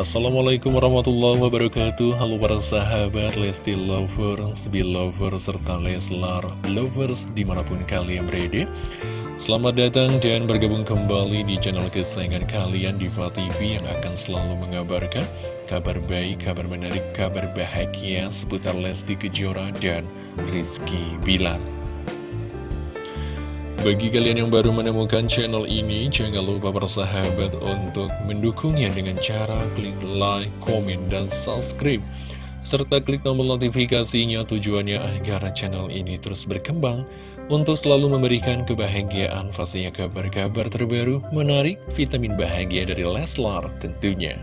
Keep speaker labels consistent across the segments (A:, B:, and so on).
A: Assalamualaikum warahmatullahi wabarakatuh. Halo para sahabat Lesti Lovers, Belovers, serta Leslar Lovers di mana pun kalian berada. Selamat datang dan bergabung kembali di channel kesayangan kalian Diva TV yang akan selalu mengabarkan kabar baik, kabar menarik, kabar bahagia seputar Lesti Kejora dan Rizky Bilar bagi kalian yang baru menemukan channel ini, jangan lupa bersahabat untuk mendukungnya dengan cara klik like, komen, dan subscribe. Serta klik tombol notifikasinya tujuannya agar channel ini terus berkembang untuk selalu memberikan kebahagiaan pastinya kabar-kabar terbaru, menarik, vitamin bahagia dari Leslar tentunya.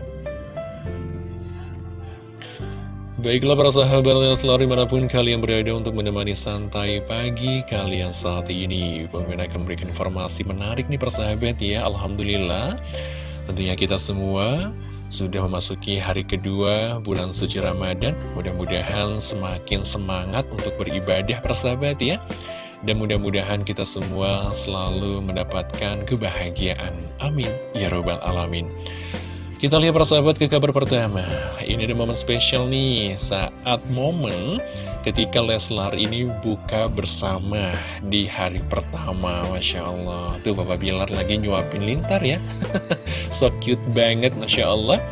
A: Baiklah para sahabat Leslar di mana pun kalian berada untuk menemani santai pagi kalian saat ini. Pemimpin akan memberikan informasi menarik nih persahabat ya Alhamdulillah. Tentunya kita semua sudah memasuki hari kedua bulan suci Ramadan. Mudah-mudahan semakin semangat untuk beribadah persahabat ya. Dan mudah-mudahan kita semua selalu mendapatkan kebahagiaan. Amin. Ya Robbal Alamin kita lihat persahabat ke kabar pertama. Ini ada momen spesial nih Saat momen ketika Leslar ini buka bersama di hari pertama Masya Allah. Tuh Bapak Bilar lagi nyuapin lintar ya. So cute banget Masya Allah.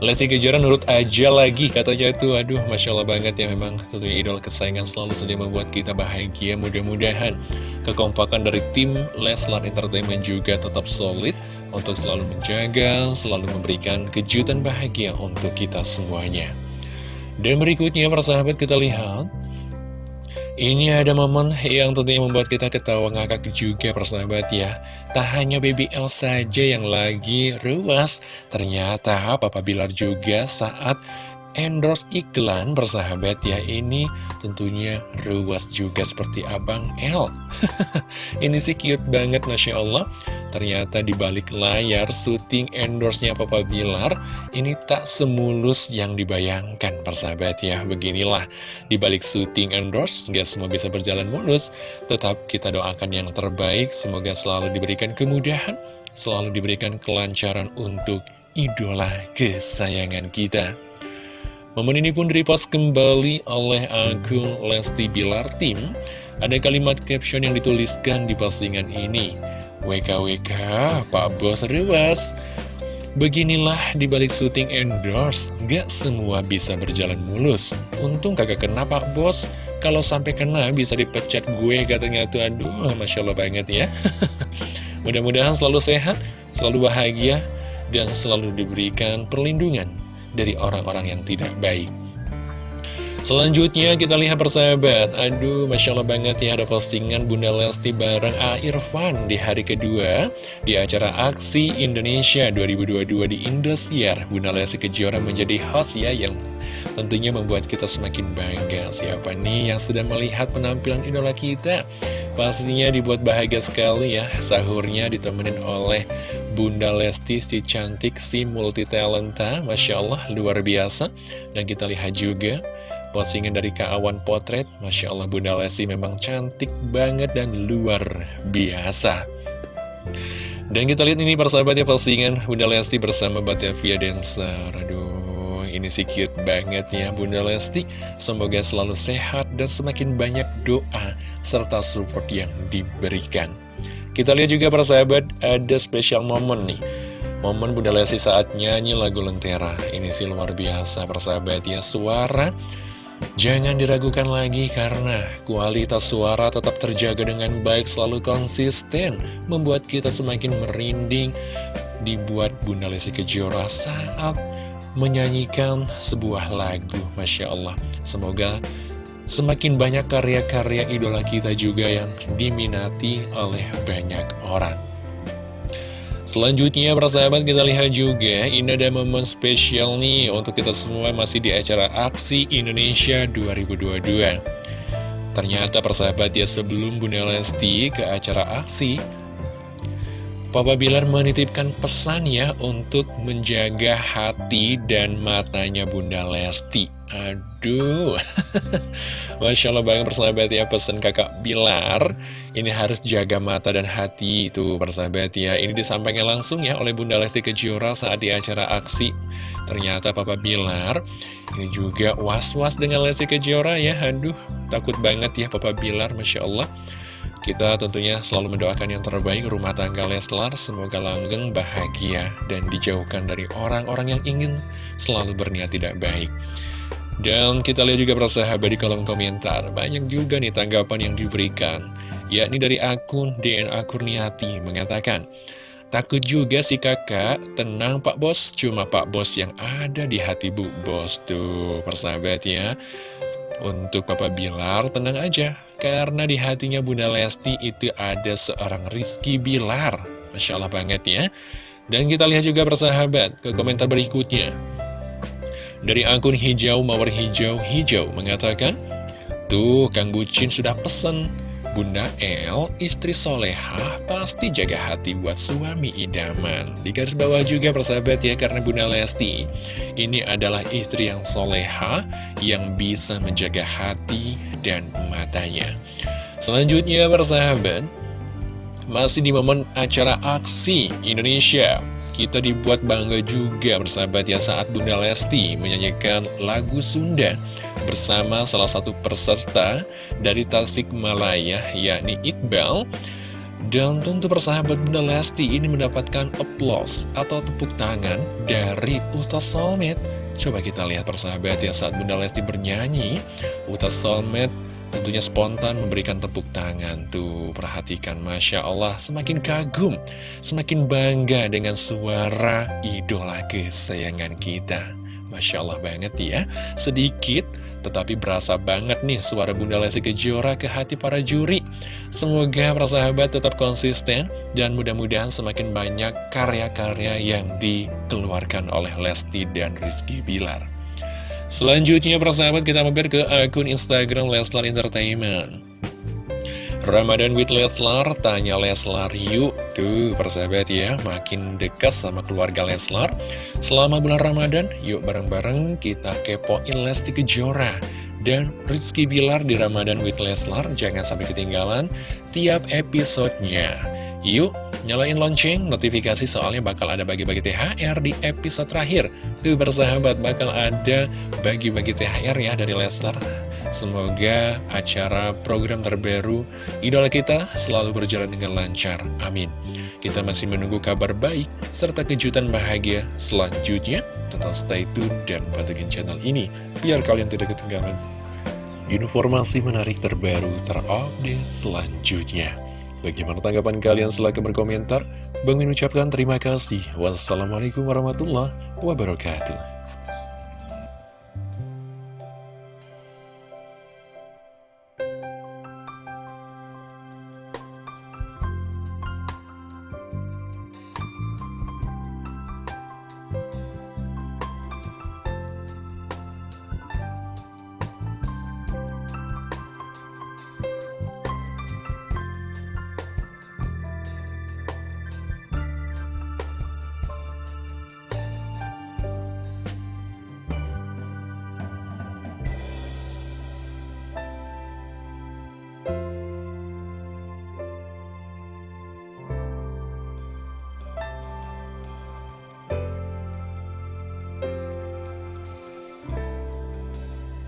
A: Lesti Kejora nurut aja lagi katanya tuh. Aduh Masya Allah banget ya memang tentunya idol kesayangan selalu saja membuat kita bahagia. Mudah-mudahan kekompakan dari tim Leslar Entertainment juga tetap solid untuk selalu menjaga, selalu memberikan kejutan bahagia untuk kita semuanya. Dan berikutnya persahabat kita lihat. Ini ada momen yang tentunya membuat kita ketawa ngakak juga persahabat ya. Tak hanya BBL saja yang lagi ruas. Ternyata Papa Bilar juga saat endorse iklan bersahabat ya ini tentunya ruas juga seperti Abang L ini sih cute banget Masya Allah. Ternyata di balik layar syuting endorse-nya Papa Bilar ini tak semulus yang dibayangkan persahabat ya. Beginilah di balik syuting endorse gak semua bisa berjalan mulus. Tetap kita doakan yang terbaik semoga selalu diberikan kemudahan selalu diberikan kelancaran untuk idola kesayangan kita Momen ini pun direpost kembali oleh akun Lesti Bilar Tim. Ada kalimat caption yang dituliskan di postingan ini. WKWK, Pak Bos Rewas. Beginilah dibalik syuting endorse, gak semua bisa berjalan mulus. Untung kagak kena Pak Bos, kalau sampai kena bisa dipecat gue katanya tuh. Aduh, Masya Allah banget ya. Mudah-mudahan selalu sehat, selalu bahagia, dan selalu diberikan perlindungan dari orang-orang yang tidak baik. Selanjutnya kita lihat persahabat. Aduh Masya Allah banget ya ada postingan Bunda Lesti bareng A. Irfan di hari kedua Di acara Aksi Indonesia 2022 di Indosiar. Bunda Lesti Kejora menjadi host ya yang tentunya membuat kita semakin bangga. Siapa nih yang sudah melihat penampilan idola kita? Pastinya dibuat bahagia sekali ya Sahurnya ditemenin oleh Bunda Lesti si cantik si multi talenta Masya Allah luar biasa. Dan kita lihat juga postingan dari Kak Potret. Masya Allah Bunda Lesti memang cantik banget dan luar biasa. Dan kita lihat ini persahabatnya postingan Bunda Lesti bersama Batavia Dancer. Aduh ini sih cute banget ya Bunda Lesti. Semoga selalu sehat dan semakin banyak doa serta support yang diberikan. Kita lihat juga para sahabat ada spesial momen nih. Momen Bunda Lesti saat nyanyi lagu Lentera. Ini sih luar biasa persahabat ya Suara Jangan diragukan lagi karena kualitas suara tetap terjaga dengan baik selalu konsisten Membuat kita semakin merinding Dibuat Bunda Lesti Kejora saat menyanyikan sebuah lagu Masya Allah. Semoga semakin banyak karya-karya idola kita juga yang diminati oleh banyak orang Selanjutnya persahabat kita lihat juga ini ada momen spesial nih untuk kita semua masih di acara Aksi Indonesia 2022 Ternyata persahabat ya sebelum Bunda Lesti ke acara Aksi Papa Bilar menitipkan pesan ya untuk menjaga hati dan matanya Bunda Lesti. Aduh. Masya Allah banget persahabat ya Pesan kakak Bilar. Ini harus jaga mata dan hati itu persahabat ya. Ini disampaikan langsung ya oleh Bunda Lesti Kejora saat di acara aksi. Ternyata Papa Bilar Ini juga was-was dengan Lesti Kejora ya. Aduh takut banget ya Papa Bilar Masya Allah kita tentunya selalu mendoakan yang terbaik rumah tangga Leslar, semoga langgeng, bahagia, dan dijauhkan dari orang-orang yang ingin selalu berniat tidak baik. Dan kita lihat juga persahabat di kolom komentar, banyak juga nih tanggapan yang diberikan, yakni dari akun DNA Kurniati mengatakan, Takut juga si kakak, tenang Pak Bos, cuma Pak Bos yang ada di hati Bu Bos. Tuh, persahabat ya. Untuk Papa Bilar, tenang aja, karena di hatinya Bunda Lesti itu ada seorang Rizky Bilar. Masya Allah banget ya. Dan kita lihat juga persahabat ke komentar berikutnya. Dari akun hijau mawar hijau hijau mengatakan, Tuh Kang Bucin sudah pesen, Bunda El, istri soleha, pasti jaga hati buat suami idaman. Di garis bawah juga persahabat ya, karena Bunda Lesti, ini adalah istri yang soleha, yang bisa menjaga hati dan matanya. Selanjutnya persahabat, masih di momen acara aksi Indonesia kita dibuat bangga juga bersahabat ya saat Bunda Lesti menyanyikan lagu Sunda bersama salah satu peserta dari Tasikmalaya yakni Iqbal. Dan tentu persahabat Bunda Lesti ini mendapatkan applause atau tepuk tangan dari Ustaz Solmed Coba kita lihat persahabat ya saat Bunda Lesti bernyanyi. Ustaz Solmed Tentunya spontan memberikan tepuk tangan tuh. Perhatikan Masya Allah Semakin kagum Semakin bangga dengan suara idola kesayangan kita. Masya Allah banget ya. Sedikit tetapi berasa banget nih suara Bunda Lesti Kejora ke hati para juri. Semoga para sahabat tetap konsisten Dan mudah-mudahan semakin banyak karya-karya yang dikeluarkan oleh Lesti dan Rizky Bilar Selanjutnya persahabat kita mampir ke akun Instagram Leslar Entertainment. Ramadan with Leslar, tanya Leslar yuk. Tuh persahabat ya, makin dekat sama keluarga Leslar. Selama bulan Ramadan, yuk bareng-bareng kita kepoin Lesti Kejora Dan Rizky Bilar di Ramadan with Leslar, jangan sampai ketinggalan tiap episodenya. Yuk Nyalain lonceng, notifikasi soalnya bakal ada bagi-bagi THR di episode terakhir. Tuh bersahabat, bakal ada bagi-bagi THR ya dari Leslar. Semoga acara program terbaru idola kita selalu berjalan dengan lancar. Amin. Kita masih menunggu kabar baik serta kejutan bahagia selanjutnya. Tetap stay tune dan pantengin channel ini biar kalian tidak ketinggalan informasi menarik terbaru terupdate selanjutnya. Bagaimana tanggapan kalian silahkan berkomentar. Bang ucapkan terima kasih. Wassalamualaikum warahmatullahi wabarakatuh.